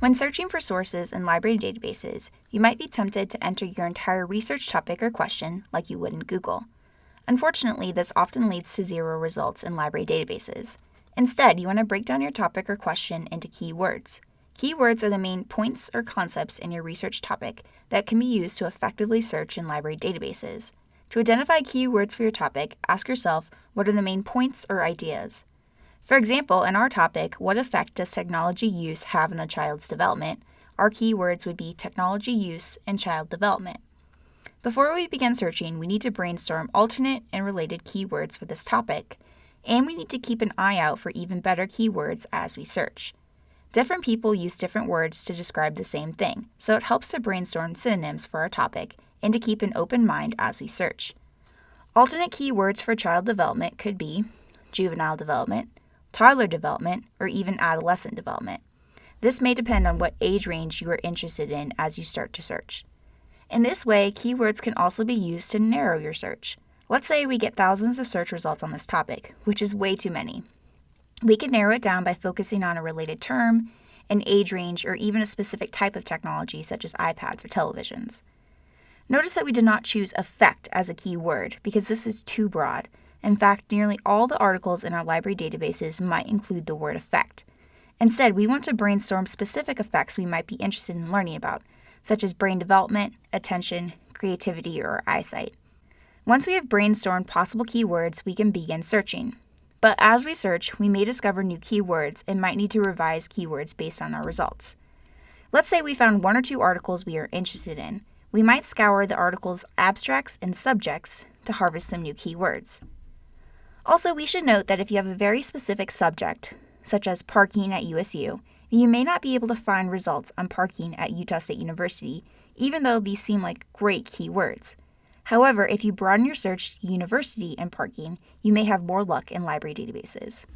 When searching for sources in library databases, you might be tempted to enter your entire research topic or question like you would in Google. Unfortunately, this often leads to zero results in library databases. Instead, you want to break down your topic or question into keywords. Keywords are the main points or concepts in your research topic that can be used to effectively search in library databases. To identify keywords for your topic, ask yourself what are the main points or ideas. For example, in our topic, what effect does technology use have on a child's development? Our keywords would be technology use and child development. Before we begin searching, we need to brainstorm alternate and related keywords for this topic, and we need to keep an eye out for even better keywords as we search. Different people use different words to describe the same thing, so it helps to brainstorm synonyms for our topic and to keep an open mind as we search. Alternate keywords for child development could be juvenile development, toddler development, or even adolescent development. This may depend on what age range you are interested in as you start to search. In this way, keywords can also be used to narrow your search. Let's say we get thousands of search results on this topic, which is way too many. We can narrow it down by focusing on a related term, an age range, or even a specific type of technology such as iPads or televisions. Notice that we did not choose effect as a key word because this is too broad. In fact, nearly all the articles in our library databases might include the word effect. Instead, we want to brainstorm specific effects we might be interested in learning about, such as brain development, attention, creativity, or eyesight. Once we have brainstormed possible keywords, we can begin searching. But as we search, we may discover new keywords and might need to revise keywords based on our results. Let's say we found one or two articles we are interested in. We might scour the article's abstracts and subjects to harvest some new keywords. Also, we should note that if you have a very specific subject, such as parking at USU, you may not be able to find results on parking at Utah State University, even though these seem like great keywords. However, if you broaden your search to university and parking, you may have more luck in library databases.